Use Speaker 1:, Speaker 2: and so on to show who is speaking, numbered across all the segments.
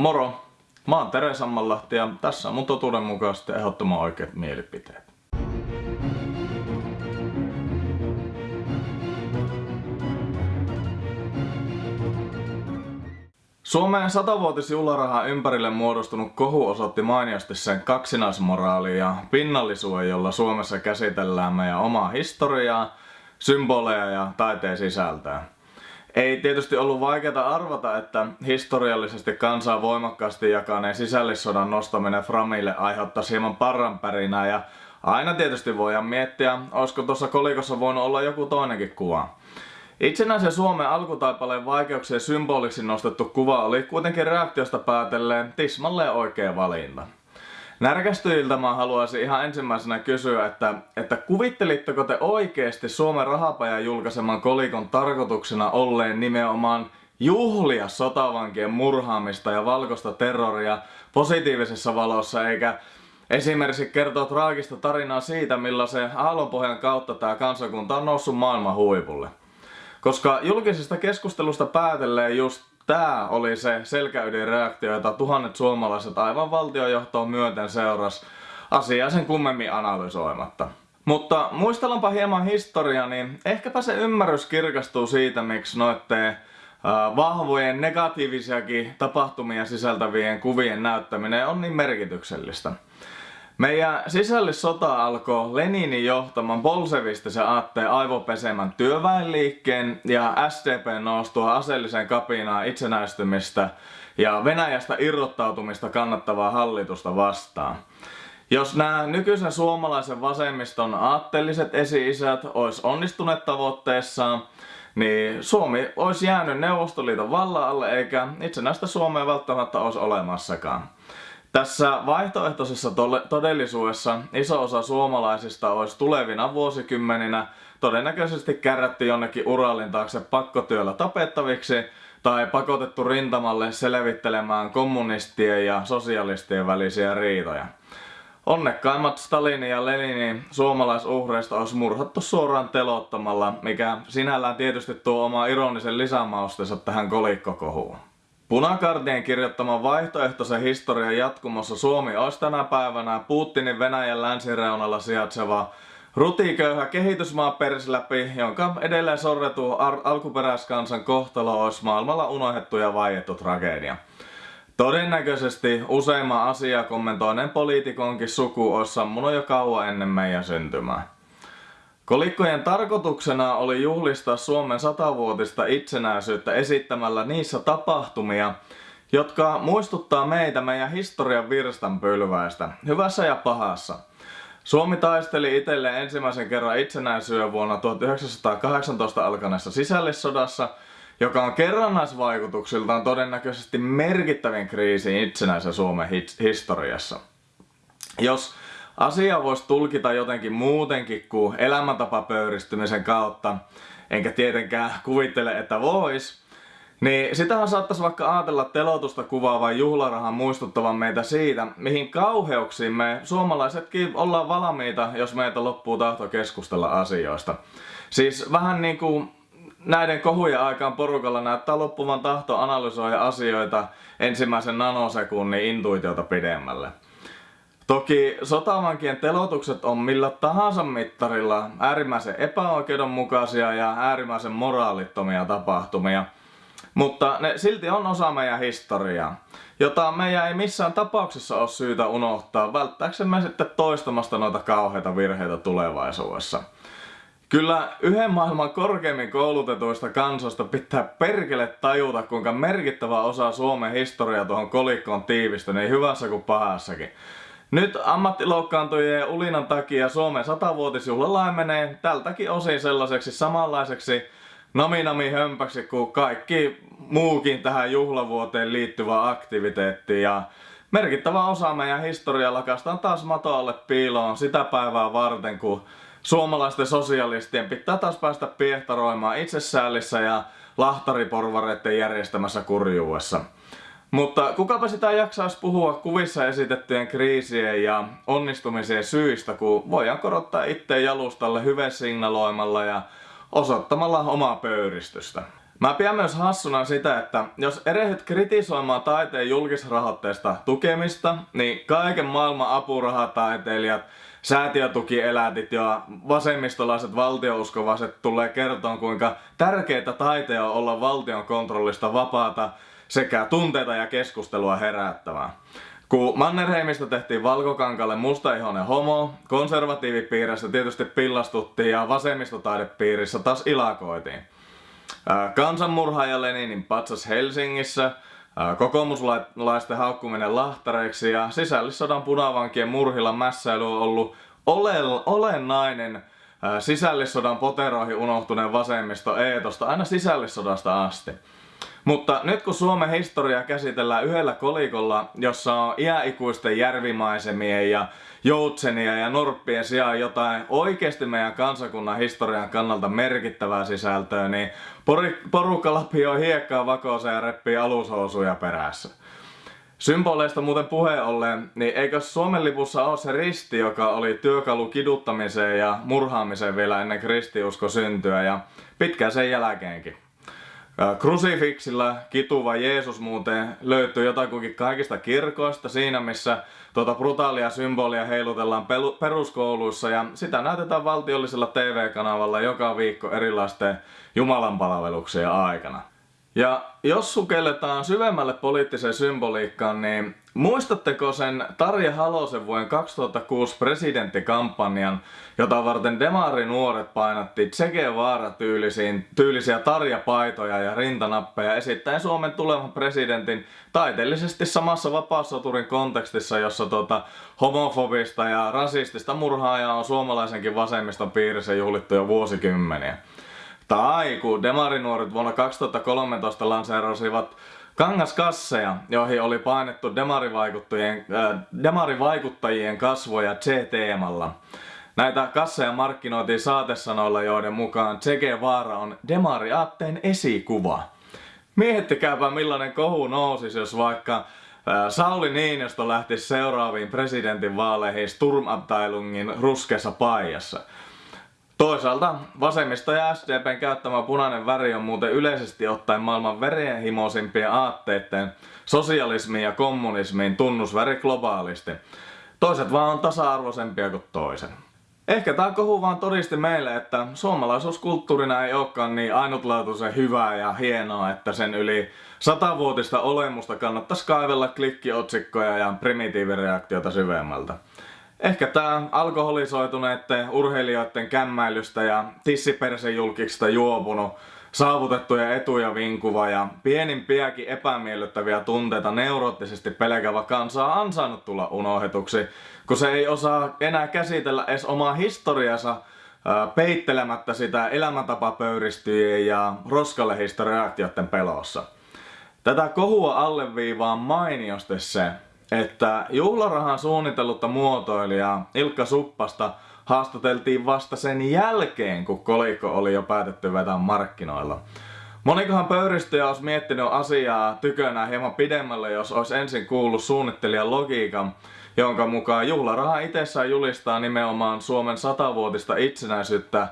Speaker 1: Moro! Mä oon Tere Sammanlahti ja tässä on mun totuudenmukaisesti ehdottoman oikeat mielipiteet. Suomeen satavuotisjuhlarahan ympärille muodostunut kohu osoitti mainiosti sen kaksinaismoraalia ja pinnallisuuden, jolla Suomessa käsitellään meidän omaa historiaa, symboleja ja taiteen sisältöä. Ei tietysti ollut vaikeaa arvata, että historiallisesti kansaa voimakkaasti jakaneen sisällissodan nostaminen Framille aiheuttaisi hieman parranpärinää ja aina tietysti voidaan miettiä, olisiko tuossa kolikossa voinut olla joku toinenkin kuva. Itsenäisen Suomen alkutaipaleen vaikeuksien symboliksi nostettu kuva oli kuitenkin reaktiosta päätelleen tismalleen oikea valinta. Närkästyjiltä mä haluaisin ihan ensimmäisenä kysyä, että, että kuvittelitteko te oikeesti Suomen rahapajan julkaiseman kolikon tarkoituksena olleen nimenomaan juhlia sotavankien murhaamista ja valkoista terroria positiivisessa valossa, eikä esimerkiksi kertoa traagista tarinaa siitä, millaisen aallonpohjan kautta tämä kansakunta on noussut maailman huipulle. Koska julkisesta keskustelusta päätelleen just tää oli se selkäydinreaktio, jota tuhannet suomalaiset aivan valtiojohtoon myöten seuras asiaa sen kummemmin analysoimatta. Mutta muistellaanpa hieman historiaa, niin ehkäpä se ymmärrys kirkastuu siitä, miksi noitte vahvojen negatiivisiakin tapahtumia sisältävien kuvien näyttäminen on niin merkityksellistä. Meidän sisällissota alkoi Leninin johtaman bolsevistisen aatteen aivopesemän työväenliikkeen ja SDP noustua aseelliseen kapinaan itsenäistymistä ja Venäjästä irrottautumista kannattavaa hallitusta vastaan. Jos nämä nykyisen suomalaisen vasemmiston aatteelliset esi-isät olisi onnistuneet tavoitteessaan, niin Suomi olisi jäänyt Neuvostoliiton vallan alle eikä itsenäistä Suomea välttämättä olisi olemassakaan. Tässä vaihtoehtoisessa todellisuudessa iso osa suomalaisista olisi tulevina vuosikymmeninä todennäköisesti kärrätty jonnekin Uralin taakse pakkotyöllä tapettaviksi tai pakotettu rintamalle selvittelemään kommunistien ja sosialistien välisiä riitoja. Onnekkaimmat Stalinin ja Leninin suomalaisuhreista olisi murhattu suoraan telottamalla, mikä sinällään tietysti tuo oma ironisen lisämaustensa tähän kolikkokohuun. Punakardien kirjoittaman vaihtoehtoisen historian jatkumossa Suomi olisi tänä päivänä Putinin Venäjän länsireunalla sijaitseva rutiköyhä kehitysmaa läpi, jonka edelleen sorretu alkuperäiskansan kohtalo olisi maailmalla unohdettu ja vaiettu tragedia. Todennäköisesti useimman asiaa kommentoineen poliitikonkin suku olisi sammunut jo kauan ennen meidän syntymää. Kolikkojen tarkoituksena oli juhlistaa Suomen satavuotista itsenäisyyttä esittämällä niissä tapahtumia, jotka muistuttaa meitä meidän historian virstanpylväistä, hyvässä ja pahassa. Suomi taisteli itselleen ensimmäisen kerran itsenäisyyden vuonna 1918 alkaneessa sisällissodassa, joka on kerrannaisvaikutuksiltaan todennäköisesti merkittävin kriisi itsenäisen Suomen historiassa. Jos Asia voisi tulkita jotenkin muutenkin kuin elämäntapapöyristymisen kautta, enkä tietenkään kuvittele, että vois, niin sitähän saattaisi vaikka ajatella telotusta kuvaavan juhlarahan muistuttavan meitä siitä, mihin kauheuksiin me suomalaisetkin ollaan valmiita, jos meitä loppuu tahto keskustella asioista. Siis vähän niin kuin näiden kohujen aikaan porukalla näyttää loppuvan tahto analysoida asioita ensimmäisen nanosekunnin intuitiota pidemmälle. Toki sotavankien telotukset on millä tahansa mittarilla äärimmäisen epäoikeudenmukaisia ja äärimmäisen moraalittomia tapahtumia. Mutta ne silti on osa meidän historiaa, jota meidän ei missään tapauksessa ole syytä unohtaa välttääksemme sitten toistamasta noita kauheita virheitä tulevaisuudessa. Kyllä yhden maailman korkeimmin koulutetuista kansoista pitää perkele tajuta, kuinka merkittävä osa Suomen historiaa tuohon kolikkoon tiivistä niin hyvässä kuin pahassakin. Nyt ammattiloukkaantujien ulinan takia Suomen satavuotisjuhla menee tältäkin osin sellaiseksi samanlaiseksi naminami hömpäksi kuin kaikki muukin tähän juhlavuoteen liittyvä aktiviteetti ja merkittävä osa meidän historiaa lakastaan taas matoalle piiloon sitä päivää varten kun suomalaisten sosialistien pitää taas päästä piehtaroimaan itsessäällissä ja lahtariporvareiden järjestämässä kurjuudessa. Mutta kukapa sitä jaksaisi puhua kuvissa esitettyjen kriisien ja onnistumisien syistä, kun voidaan korottaa itse jalustalle hyvesignaloimalla ja osoittamalla omaa pöyristystä. Mä pidän myös hassuna sitä, että jos erehyt kritisoimaan taiteen julkisrahoitteista tukemista, niin kaiken maailman apurahataiteilijat, säätiötukielätit ja vasemmistolaiset valtiouskovaiset tulee kertoa, kuinka tärkeitä taiteen on olla valtion kontrollista vapaata sekä tunteita ja keskustelua herättävää. Kun Mannerheimista tehtiin valkokankalle mustaihoinen homo, konservatiivipiirissä tietysti pillastuttiin ja vasemmistotaidepiirissä taas ilakoitiin. Kansanmurhaaja Leninin patsas Helsingissä, kokoomuslaisten haukkuminen lahtareiksi ja sisällissodan punavankien murhilla mässäily on ollut olennainen sisällissodan poteroihin unohtuneen vasemmisto eetosta aina sisällissodasta asti. Mutta nyt kun Suomen historiaa käsitellään yhdellä kolikolla, jossa on iäikuisten järvimaisemien ja joutsenia ja norppien sijaan jotain oikeasti meidän kansakunnan historian kannalta merkittävää sisältöä, niin porukka lapioi hiekkaa vakooseen ja reppii alushousuja perässä. Symboleista muuten puheen ollen, niin eikö Suomen lipussa ole se risti, joka oli työkalu kiduttamiseen ja murhaamiseen vielä ennen kristiusko syntyä ja pitkään sen jälkeenkin. Krusifiksilla kituva Jeesus muuten löytyy jotakuinkin kaikista kirkoista siinä, missä tuota brutaalia symbolia heilutellaan peruskouluissa ja sitä näytetään valtiollisella TV-kanavalla joka viikko erilaisten jumalanpalveluksien aikana. Ja jos sukelletaan syvemmälle poliittiseen symboliikkaan, niin muistatteko sen Tarja Halosen vuoden 2006 presidenttikampanjan, jota varten Demari nuoret painatti Che Guevara tyylisiin, tyylisiä Tarja-paitoja ja rintanappeja esittäen Suomen tulevan presidentin taiteellisesti samassa vapaussoturin kontekstissa, jossa tota, homofobista ja rasistista murhaajaa on suomalaisenkin vasemmiston piirissä juhlittu jo vuosikymmeniä. Tai kun demarinuoret vuonna 2013 lanseerasivat kangaskasseja, joihin oli painettu demarivaikuttajien, äh, demarivaikuttajien kasvoja C-teemalla. Näitä kasseja markkinoitiin saatesanoilla, joiden mukaan Che Guevara on demariaatteen esikuva. Miettikääpä millainen kohu nousisi, jos vaikka äh, Sauli Niinistö lähtisi seuraaviin presidentinvaaleihin Sturmabteilungin ruskeassa paijassa. Toisaalta vasemmisto ja SDPn käyttämä punainen väri on muuten yleisesti ottaen maailman verenhimoisimpien aatteiden sosialismiin ja kommunismiin tunnusväri globaalisti. Toiset vaan on tasa-arvoisempia kuin toisen. Ehkä tää kohu vaan todisti meille, että suomalaisuuskulttuurina ei olekaan niin ainutlaatuisen hyvää ja hienoa, että sen yli satavuotista olemusta kannattaisi kaivella klikkiotsikkoja ja primitiivireaktiota syvemmältä. Ehkä tää alkoholisoituneiden urheilijoiden kämmäilystä ja tissipersejulkiksista juopunut saavutettuja etuja vinkuva ja pienimpiäkin epämiellyttäviä tunteita neuroottisesti pelkävä kansa on ansainnut tulla unohdetuksi, kun se ei osaa enää käsitellä edes omaa historiansa peittelemättä sitä elämäntapapöyristyjien ja roskalehdistä reaktioiden pelossa. Tätä kohua alleviivaa mainiosti se, että juhlarahan suunnitellutta muotoilijaa Ilkka Suppasta haastateltiin vasta sen jälkeen, kun kolikko oli jo päätetty vetää markkinoilla. Monikohan pöyristyjä olisi miettinyt asiaa tykönään hieman pidemmälle, jos olisi ensin kuullut suunnittelijan logiikan, jonka mukaan juhlaraha itsessään julistaa nimenomaan Suomen satavuotista itsenäisyyttä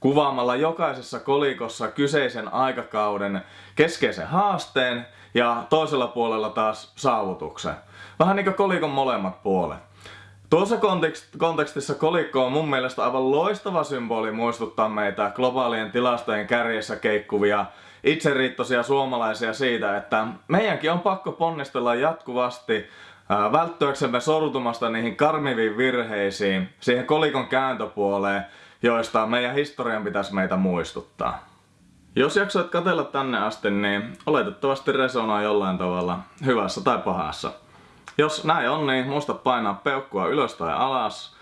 Speaker 1: kuvaamalla jokaisessa kolikossa kyseisen aikakauden keskeisen haasteen ja toisella puolella taas saavutuksen. Vähän niinku kolikon molemmat puolet. Tuossa kontekstissa kolikko on mun mielestä aivan loistava symboli muistuttaa meitä globaalien tilastojen kärjessä keikkuvia itseriittoisia suomalaisia siitä, että meidänkin on pakko ponnistella jatkuvasti välttyäksemme sortumasta niihin karmiviin virheisiin, siihen kolikon kääntöpuoleen, joista meidän historian pitäisi meitä muistuttaa. Jos jaksoit katella tänne asti, niin oletettavasti resonoi jollain tavalla, hyvässä tai pahassa. Jos näin on, niin muista painaa peukkua ylös tai alas.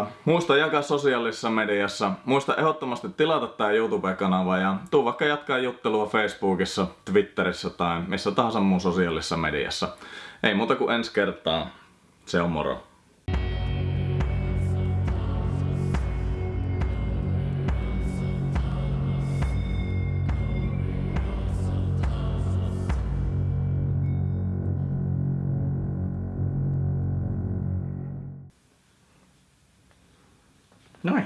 Speaker 1: Uh, muista jakaa sosiaalisessa mediassa. Muista ehdottomasti tilata tää YouTube-kanava ja tuu vaikka jatkaa juttelua Facebookissa, Twitterissä tai missä tahansa muun sosiaalisessa mediassa. Ei muuta kuin ensi kertaa. Se on moro. No.